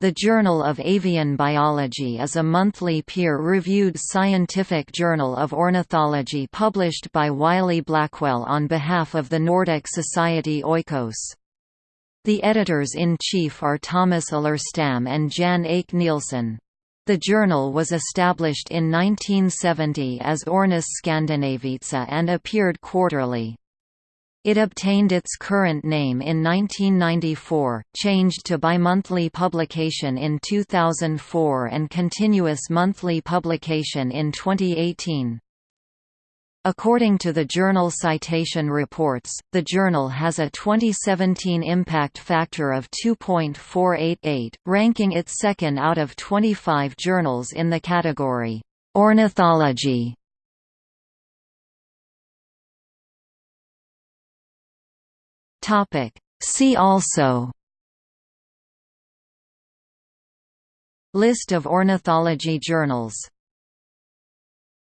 The Journal of Avian Biology is a monthly peer-reviewed scientific journal of ornithology published by Wiley-Blackwell on behalf of the Nordic Society Oikos. The editors-in-chief are Thomas Alerstam and Jan Ake Nilsson. The journal was established in 1970 as Ornis Scandinavica and appeared quarterly. It obtained its current name in 1994, changed to bimonthly publication in 2004 and continuous monthly publication in 2018. According to the Journal Citation Reports, the journal has a 2017 impact factor of 2.488, ranking it second out of 25 journals in the category, Ornithology. See also List of ornithology journals